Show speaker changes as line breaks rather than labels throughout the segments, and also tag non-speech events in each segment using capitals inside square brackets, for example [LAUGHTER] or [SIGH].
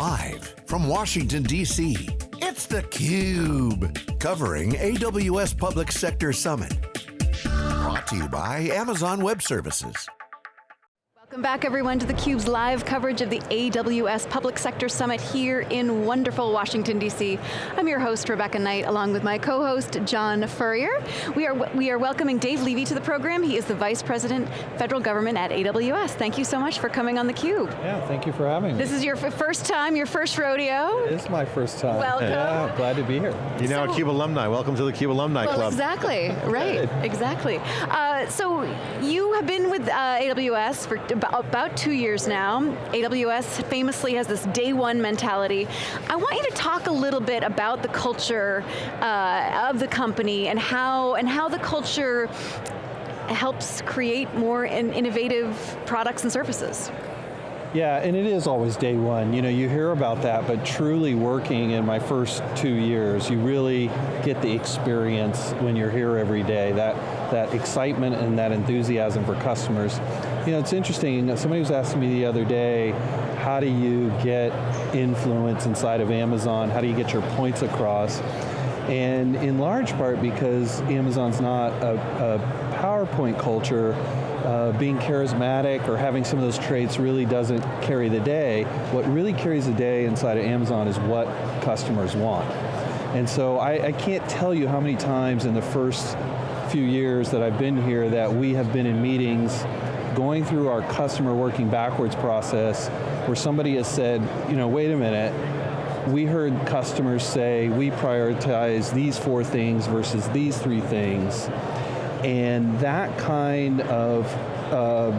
Live from Washington, D.C., it's theCUBE. Covering AWS Public Sector Summit. Brought to you by Amazon Web Services.
Welcome back everyone to theCUBE's live coverage of the AWS Public Sector Summit here in wonderful Washington, D.C. I'm your host, Rebecca Knight, along with my co-host, John Furrier. We are, we are welcoming Dave Levy to the program. He is the Vice President, Federal Government at AWS. Thank you so much for coming on theCUBE.
Yeah, thank you for having me.
This is your first time, your first rodeo.
It is my first time.
Welcome.
Yeah, glad to be here.
You're now so, a CUBE alumni. Welcome to the CUBE Alumni
well,
Club.
exactly, right, exactly. Uh, so you have been with uh, AWS for about two years now. AWS famously has this day one mentality. I want you to talk a little bit about the culture uh, of the company and how, and how the culture helps create more in innovative products and services.
Yeah, and it is always day one. You know, you hear about that, but truly working in my first two years, you really get the experience when you're here every day, that, that excitement and that enthusiasm for customers. You know, it's interesting, somebody was asking me the other day, how do you get influence inside of Amazon? How do you get your points across? And in large part because Amazon's not a, a PowerPoint culture, uh, being charismatic or having some of those traits really doesn't carry the day. What really carries the day inside of Amazon is what customers want. And so I, I can't tell you how many times in the first few years that I've been here that we have been in meetings going through our customer working backwards process where somebody has said, you know, wait a minute, we heard customers say we prioritize these four things versus these three things and that kind of uh,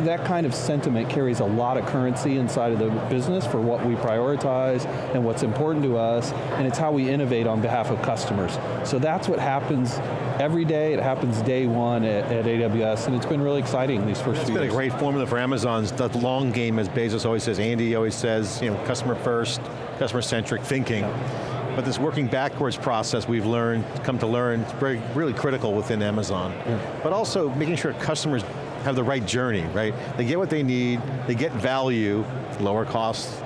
that kind of sentiment carries a lot of currency inside of the business for what we prioritize and what's important to us, and it's how we innovate on behalf of customers. So that's what happens every day, it happens day one at, at AWS, and it's been really exciting these first
it's
few
years.
It's
been a great formula for Amazon's, the long game as Bezos always says, Andy always says, you know, customer first, customer centric thinking. Yeah. But this working backwards process we've learned, come to learn, is very, really critical within Amazon. Yeah. But also making sure customers have the right journey, right? They get what they need, they get value, lower costs,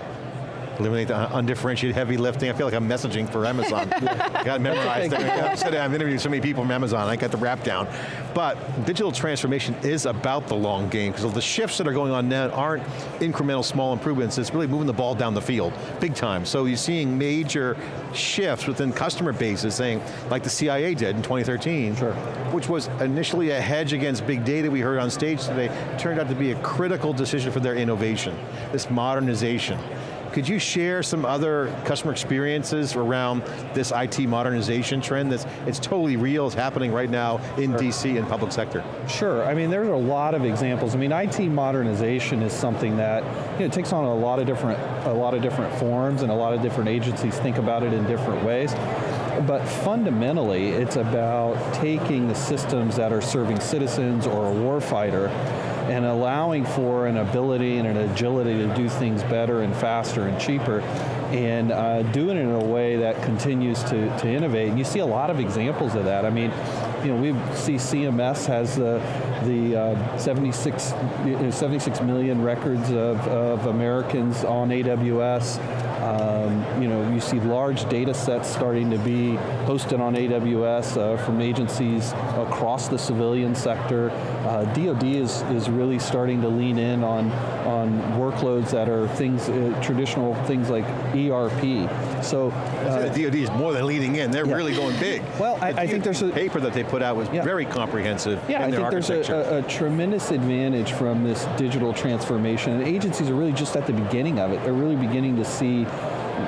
eliminate the undifferentiated heavy lifting. I feel like I'm messaging for Amazon. [LAUGHS] got memorized. I I've interviewed so many people from Amazon, I got the rap down. But digital transformation is about the long game, because the shifts that are going on now aren't incremental small improvements, it's really moving the ball down the field, big time. So you're seeing major shifts within customer bases saying, like the CIA did in 2013,
sure.
which was initially a hedge against big data we heard on stage today, turned out to be a critical decision for their innovation, this modernization. Could you share some other customer experiences around this IT modernization trend that's it's totally real, it's happening right now in sure. DC and public sector?
Sure, I mean there's a lot of examples. I mean IT modernization is something that you know, it takes on a lot of different a lot of different forms and a lot of different agencies think about it in different ways. But fundamentally, it's about taking the systems that are serving citizens or a warfighter and allowing for an ability and an agility to do things better and faster and cheaper and uh, doing it in a way that continues to, to innovate. And you see a lot of examples of that. I mean, you know, we see CMS has the, the uh, 76, 76 million records of, of Americans on AWS. Um, you know, you see large data sets starting to be hosted on AWS uh, from agencies across the civilian sector. Uh, DoD is, is really starting to lean in on, on workloads that are things, uh, traditional things like ERP. So
uh, DoD is more than leading in; they're yeah. really going big.
Well, I, I think there's a
paper that they put out was yeah. very comprehensive.
Yeah, I think
there's
a, a, a, tremendous advantage from this digital transformation, and agencies are really just at the beginning of it. They're really beginning to see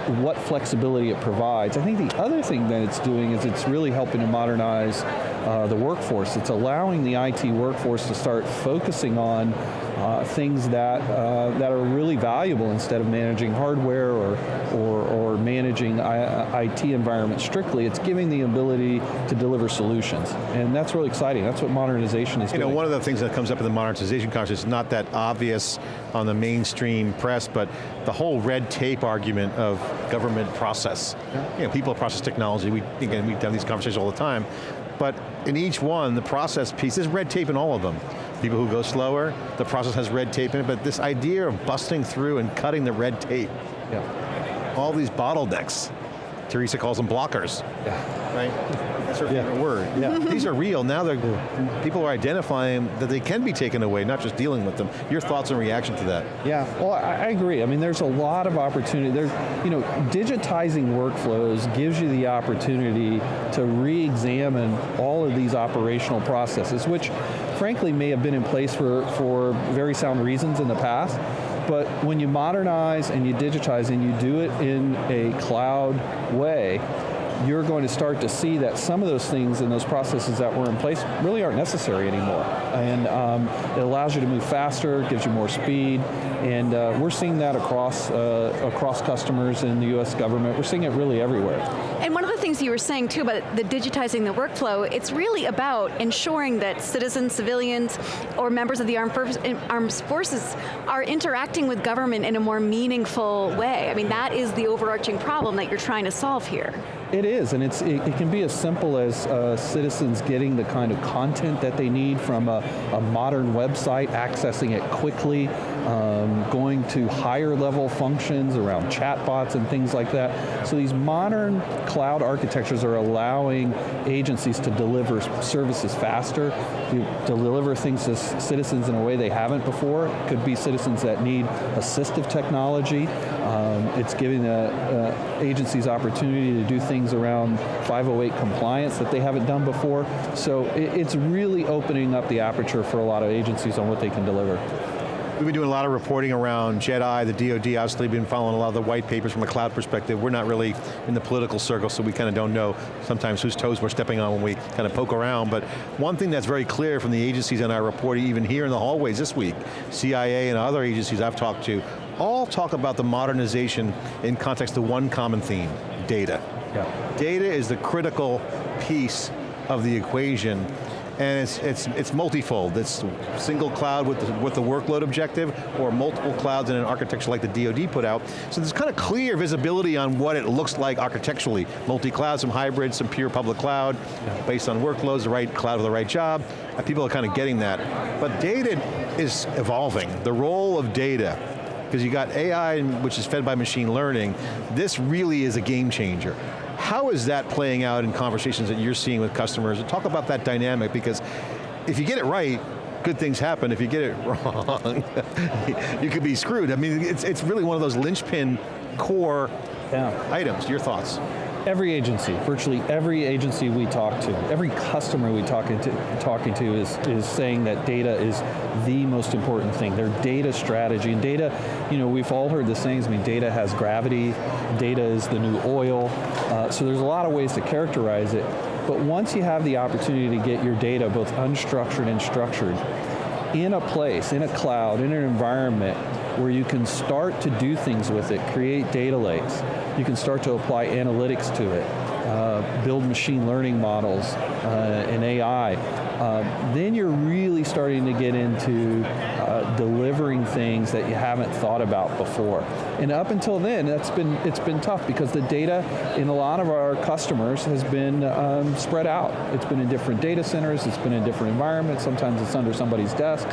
what flexibility it provides. I think the other thing that it's doing is it's really helping to modernize uh, the workforce. It's allowing the IT workforce to start focusing on uh, things that, uh, that are really valuable instead of managing hardware or, or, or managing I, IT environments strictly. It's giving the ability to deliver solutions. And that's really exciting. That's what modernization is
you
doing.
know, one of the things that comes up in the modernization conference is not that obvious on the mainstream press, but the whole red tape argument of government process. Yeah. You know, people process technology, we, again, we've done these conversations all the time, but in each one, the process piece, there's red tape in all of them. People who go slower, the process has red tape in it, but this idea of busting through and cutting the red tape,
Yeah.
All these bottlenecks. Teresa calls them blockers.
Yeah.
Right? That's her
Yeah.
favorite word.
Yeah. [LAUGHS]
These are real. Now they're, people are identifying that they can be taken away, not just dealing with them. Your thoughts and reaction to that?
Yeah, well, I, I agree. I mean, there's a lot of opportunity. There's, you know, digitizing workflows gives you the opportunity to re-examine all of these operational processes, which frankly may have been in place for, for very sound reasons in the past, but when you modernize and you digitize and you do it in a cloud way, you're going to start to see that some of those things and those processes that were in place really aren't necessary anymore. And um, it allows you to move faster, gives you more speed, and uh, we're seeing that across, uh, across customers in the US government. We're seeing it really everywhere.
And one of the things you were saying too about the digitizing the workflow, it's really about ensuring that citizens, civilians, or members of the armed, armed forces are interacting with government in a more meaningful way. I mean, that is the overarching problem that you're trying to solve here.
It is, and it's, it, it can be as simple as uh, citizens getting the kind of content that they need from a, a modern website, accessing it quickly, um, going to higher level functions around chatbots and things like that. So these modern cloud architectures are allowing agencies to deliver services faster, to deliver things to citizens in a way they haven't before. Could be citizens that need assistive technology. Um, it's giving the uh, agencies opportunity to do things around 508 compliance that they haven't done before. So it, it's really opening up the aperture for a lot of agencies on what they can deliver.
We've been doing a lot of reporting around JEDI, the DoD, obviously been following a lot of the white papers from a cloud perspective. We're not really in the political circle, so we kind of don't know sometimes whose toes we're stepping on when we kind of poke around, but one thing that's very clear from the agencies in our reporting, even here in the hallways this week, CIA and other agencies I've talked to, all talk about the modernization in context of one common theme, data.
Yeah.
Data is the critical piece of the equation and it's, it's, it's multifold. It's single cloud with the, with the workload objective, or multiple clouds in an architecture like the DoD put out. So there's kind of clear visibility on what it looks like architecturally. Multi-cloud, some hybrid, some pure public cloud, based on workloads, the right cloud for the right job. People are kind of getting that. But data is evolving. The role of data because you got AI, which is fed by machine learning, this really is a game changer. How is that playing out in conversations that you're seeing with customers? Talk about that dynamic, because if you get it right, good things happen. If you get it [LAUGHS] wrong, [LAUGHS] you could be screwed. I mean, it's, it's really one of those linchpin core yeah. items. Your thoughts?
Every agency, virtually every agency we talk to, every customer we talking to, talking to is, is saying that data is the most important thing. Their data strategy, and data, you know, we've all heard the sayings, I mean, data has gravity, data is the new oil, uh, so there's a lot of ways to characterize it, but once you have the opportunity to get your data both unstructured and structured, in a place, in a cloud, in an environment where you can start to do things with it, create data lakes, you can start to apply analytics to it, uh, build machine learning models uh, and AI, uh, then you're really starting to get into uh, delivering things that you haven't thought about before. And up until then, that's been it's been tough because the data in a lot of our customers has been um, spread out. It's been in different data centers, it's been in different environments, sometimes it's under somebody's desk.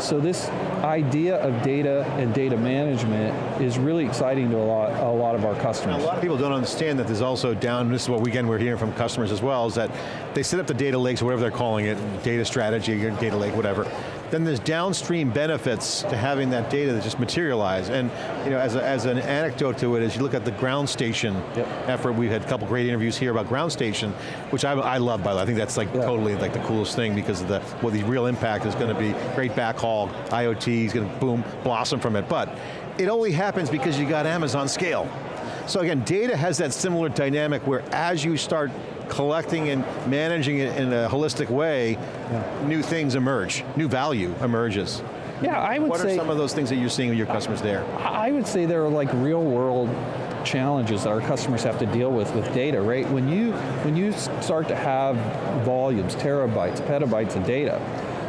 So this idea of data and data management is really exciting to a lot, a lot of our customers.
A lot of people don't understand that there's also down, this is what again we're hearing from customers as well, is that they set up the data lakes, whatever they're calling it, data strategy, data lake, whatever. Then there's downstream benefits to having that data that just materialize. And you know, as, a, as an anecdote to it, as you look at the ground station yep. effort, we've had a couple great interviews here about ground station, which I, I love by the way. I think that's like totally like the coolest thing because of the, well, the real impact is going to be great backhaul, IoT is going to boom, blossom from it. But it only happens because you got Amazon scale. So again, data has that similar dynamic where as you start collecting and managing it in a holistic way, yeah. new things emerge, new value emerges.
Yeah, I would
what
say-
What are some of those things that you're seeing with your customers there?
I would say there are like real world challenges that our customers have to deal with with data, right? When you, when you start to have volumes, terabytes, petabytes of data,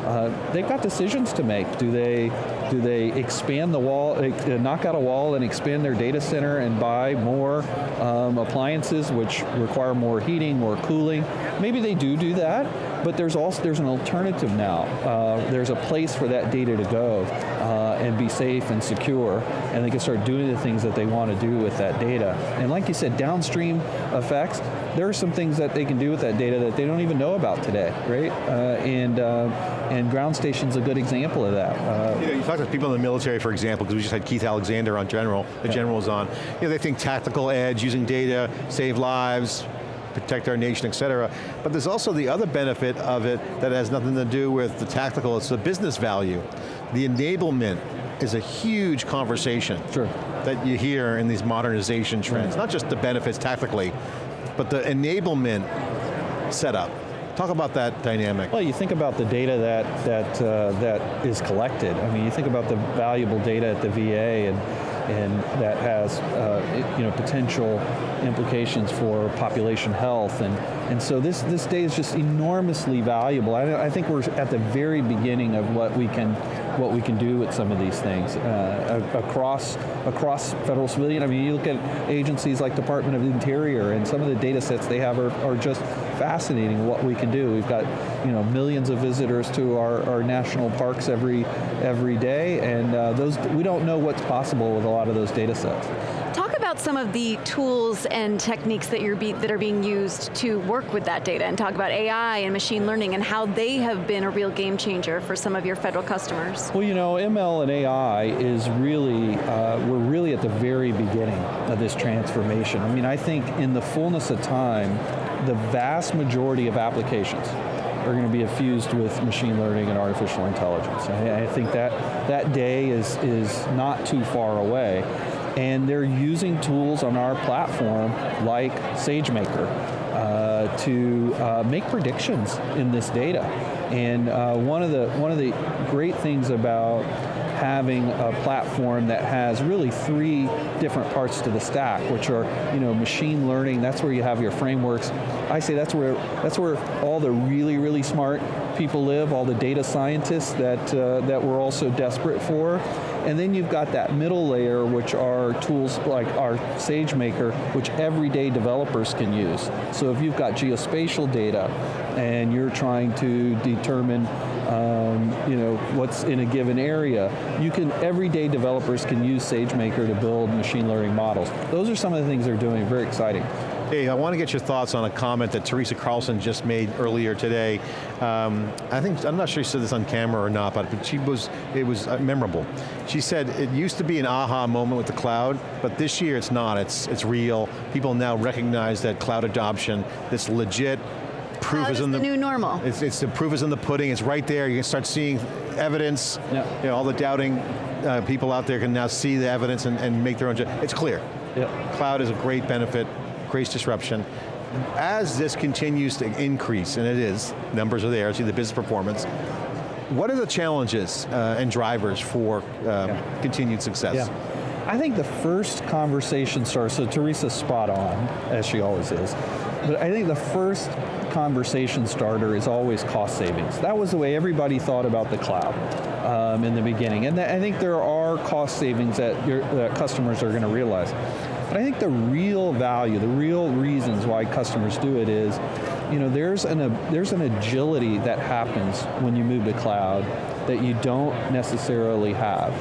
uh, they've got decisions to make. Do they do they expand the wall, uh, knock out a wall and expand their data center and buy more um, appliances which require more heating, more cooling? Maybe they do do that, but there's also there's an alternative now. Uh, there's a place for that data to go, uh, and be safe and secure, and they can start doing the things that they want to do with that data. And like you said, downstream effects, there are some things that they can do with that data that they don't even know about today, right? Uh, and uh, and ground station's a good example of that.
Uh, you, know, you talk to people in the military, for example, because we just had Keith Alexander on General, the yeah. General was on. You know, they think tactical edge, using data, save lives, protect our nation, et cetera. But there's also the other benefit of it that has nothing to do with the tactical, it's the business value. The enablement is a huge conversation
sure.
that you hear in these modernization trends. Not just the benefits tactically, but the enablement setup. Talk about that dynamic.
Well, you think about the data that that uh, that is collected. I mean, you think about the valuable data at the VA and and that has uh, you know potential implications for population health and and so this this day is just enormously valuable. I, I think we're at the very beginning of what we can what we can do with some of these things uh, across across federal civilian. I mean, you look at agencies like Department of Interior and some of the data sets they have are, are just fascinating what we can do. We've got you know millions of visitors to our, our national parks every every day, and uh, those we don't know what's possible with a lot of those data sets
about some of the tools and techniques that, you're be, that are being used to work with that data and talk about AI and machine learning and how they have been a real game changer for some of your federal customers.
Well, you know, ML and AI is really, uh, we're really at the very beginning of this transformation. I mean, I think in the fullness of time, the vast majority of applications are going to be infused with machine learning and artificial intelligence. I, I think that that day is, is not too far away and they're using tools on our platform like SageMaker uh, to uh, make predictions in this data. And uh, one of the one of the great things about having a platform that has really three different parts to the stack, which are you know machine learning. That's where you have your frameworks. I say that's where that's where all the really really smart people live, all the data scientists that uh, that we're also desperate for. And then you've got that middle layer, which are tools like our SageMaker, which everyday developers can use. So if you've got geospatial data and you're trying to determine um, you know, what's in a given area, you can, everyday developers can use SageMaker to build machine learning models. Those are some of the things they're doing, very exciting.
Hey, I want to get your thoughts on a comment that Teresa Carlson just made earlier today. Um, I think, I'm not sure she said this on camera or not, but she was, it was uh, memorable. She said it used to be an aha moment with the cloud, but this year it's not, it's, it's real. People now recognize that cloud adoption, this legit proof
Cloud
is in
the,
the,
new normal.
It's, it's, the proof is in the pudding. It's right there. You can start seeing evidence.
Yep.
You know, all the doubting uh, people out there can now see the evidence and, and make their own. Judgment. It's clear.
Yep.
Cloud is a great benefit creates disruption. As this continues to increase, and it is, numbers are there, see the business performance, what are the challenges uh, and drivers for uh, yeah. continued success?
Yeah. I think the first conversation starts, so Teresa's spot on, as she always is, but I think the first conversation starter is always cost savings. That was the way everybody thought about the cloud um, in the beginning, and I think there are cost savings that, your, that customers are going to realize. But I think the real value, the real reasons why customers do it is, you know, there's an, a, there's an agility that happens when you move to cloud that you don't necessarily have.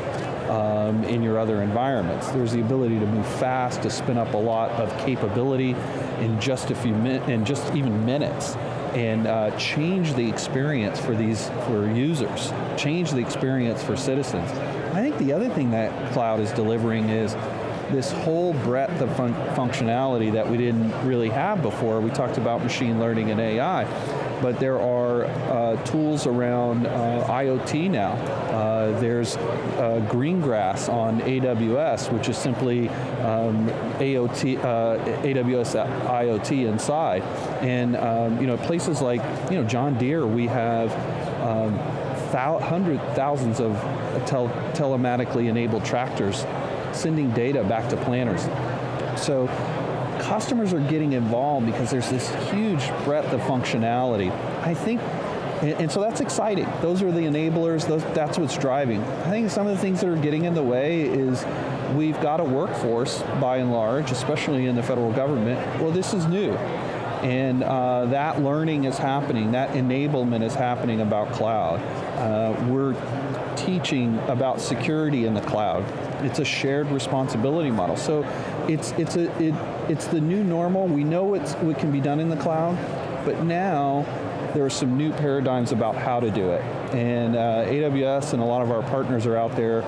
Um, in your other environments. There's the ability to move fast, to spin up a lot of capability in just a few minutes, in just even minutes, and uh, change the experience for these for users, change the experience for citizens. I think the other thing that cloud is delivering is this whole breadth of fun functionality that we didn't really have before. We talked about machine learning and AI, but there are uh, tools around uh, IoT now. Uh, there's uh, Greengrass on AWS, which is simply um, AOT, uh, AWS IoT inside. And um, you know, places like you know John Deere, we have um, hundred thousands of tel telematically enabled tractors sending data back to planners. So customers are getting involved because there's this huge breadth of functionality. I think and, so that's exciting. Those are the enablers, those, that's what's driving. I think some of the things that are getting in the way is we've got a workforce, by and large, especially in the federal government, well this is new. And uh, that learning is happening, that enablement is happening about cloud. Uh, we're teaching about security in the cloud. It's a shared responsibility model. So it's, it's, a, it, it's the new normal. We know what's, what can be done in the cloud, but now there are some new paradigms about how to do it. And uh, AWS and a lot of our partners are out there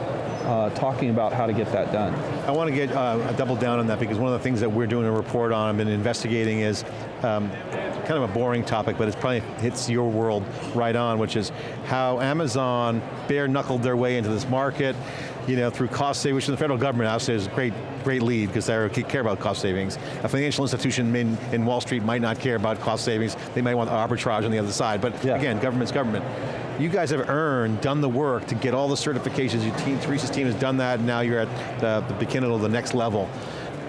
uh, talking about how to get that done.
I want to get uh, double down on that because one of the things that we're doing a report on and investigating is um, kind of a boring topic, but it probably hits your world right on, which is how Amazon bare knuckled their way into this market, you know, through cost savings, which the federal government obviously is a great, great lead because they care about cost savings. A financial institution in, in Wall Street might not care about cost savings, they might want arbitrage on the other side, but yeah. again, government's government. You guys have earned, done the work to get all the certifications, your team, Teresa's team has done that, and now you're at the, the beginning of the next level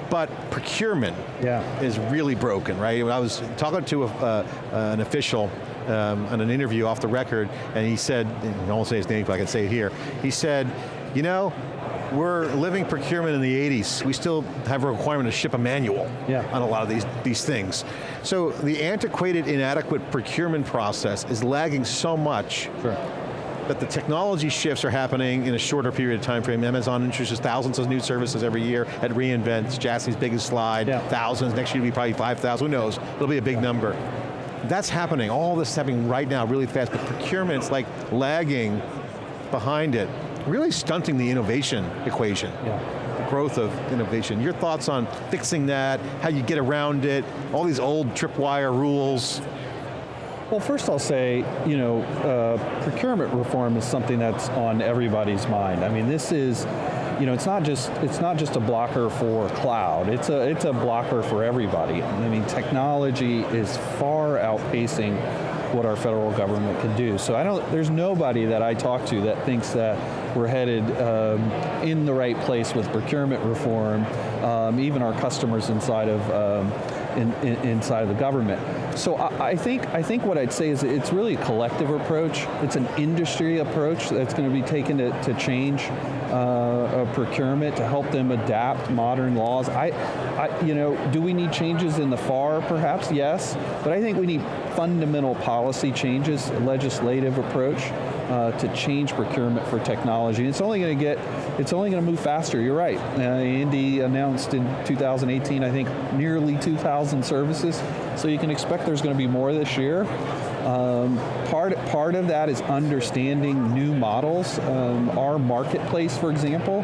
but procurement yeah. is really broken, right? I was talking to a, uh, an official um, in an interview off the record, and he said, I won't say his name, but I can say it here. He said, you know, we're living procurement in the 80s. We still have a requirement to ship a manual yeah. on a lot of these, these things. So the antiquated, inadequate procurement process is lagging so much sure. that the technology shifts are happening in a shorter period of time frame. Amazon introduces thousands of new services every year at reInvent, Jassy's biggest slide, yeah. thousands, next year will be probably 5,000, who knows, it'll be a big number. That's happening, all this is happening right now really fast, but procurement's like lagging behind it really stunting the innovation equation. Yeah. The growth of innovation. Your thoughts on fixing that, how you get around it, all these old tripwire rules.
Well, first I'll say, you know, uh, procurement reform is something that's on everybody's mind. I mean, this is, you know, it's not just it's not just a blocker for cloud. It's a it's a blocker for everybody. I mean, technology is far outpacing what our federal government can do. So I don't, there's nobody that I talk to that thinks that we're headed um, in the right place with procurement reform, um, even our customers inside of um, in, in, inside of the government. So I, I, think I think what I'd say is it's really a collective approach. It's an industry approach that's going to be taken to, to change uh, procurement to help them adapt modern laws. I, I, you know, do we need changes in the FAR? Perhaps yes, but I think we need fundamental policy changes, legislative approach uh, to change procurement for technology. It's only going to get, it's only going to move faster. You're right. Uh, Andy announced in 2018, I think, nearly 2,000 services. So you can expect there's going to be more this year. Um, part, part of that is understanding new models. Um, our marketplace, for example,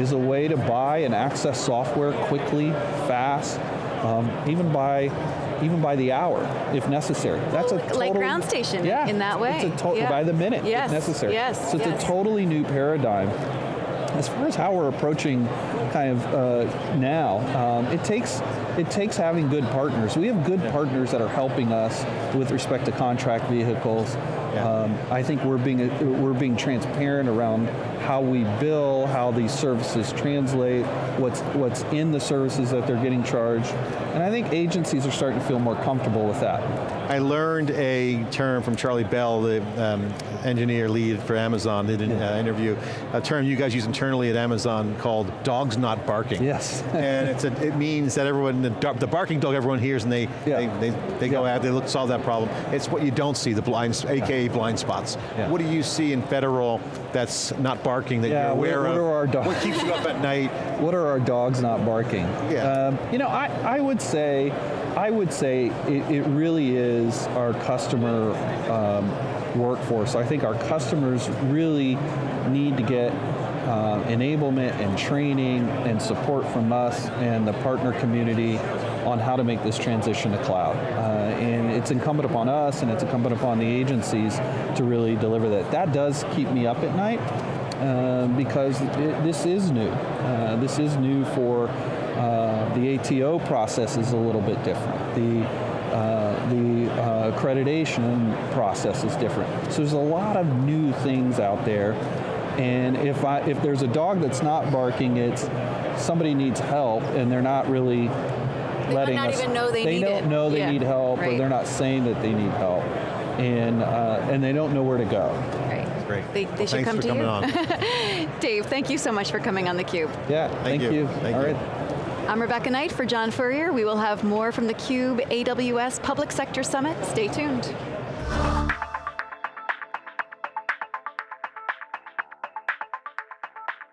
is a way to buy and access software quickly, fast, um, even by even by the hour, if necessary. That's a total,
like ground station
yeah,
in that way.
It's a yeah. by the minute, yes, if necessary.
Yes,
so it's
yes.
a totally new paradigm. As far as how we're approaching kind of uh, now, um, it takes it takes having good partners. We have good partners that are helping us with respect to contract vehicles. Yeah. Um, I think we're being we're being transparent around how we bill, how these services translate, what's what's in the services that they're getting charged, and I think agencies are starting to feel more comfortable with that.
I learned a term from Charlie Bell, the um, engineer lead for Amazon, did an yeah. uh, interview, a term you guys use internally at Amazon called dogs not barking.
Yes. [LAUGHS]
and it's a, it means that everyone, the, the, barking dog everyone hears and they, yeah. they, they, they, go out, they look, solve that problem. It's what you don't see, the blind, AKA blind spots. What do you see in federal that's not barking that you're aware
what,
what
of? Are our dogs?
What keeps you up at night? [LAUGHS]
What are our dogs not barking?
Yeah. Um,
you know, I, I would say, I would say it, it really is our customer um, workforce. I think our customers really need to get uh, enablement and training and support from us and the partner community on how to make this transition to cloud. Uh, and it's incumbent upon us and it's incumbent upon the agencies to really deliver that. That does keep me up at night uh, because it, this is new. Uh, this is new for uh, the ATO process is a little bit different. The uh, the uh, accreditation process is different. So there's a lot of new things out there. And if I if there's a dog that's not barking, it's somebody needs help and they're not really
they
letting
not
us.
even know they,
they
need
don't
it.
know they
yeah.
need help,
right.
or they're not saying that they need help, and uh, and they don't know where to go.
Right.
Great.
They, they
well,
should come to
you. [LAUGHS]
Dave, thank you so much for coming on theCUBE.
Yeah,
thank,
thank you.
you. Thank
All
you.
right.
I'm Rebecca Knight for John Furrier. We will have more from theCUBE AWS Public Sector Summit. Stay tuned.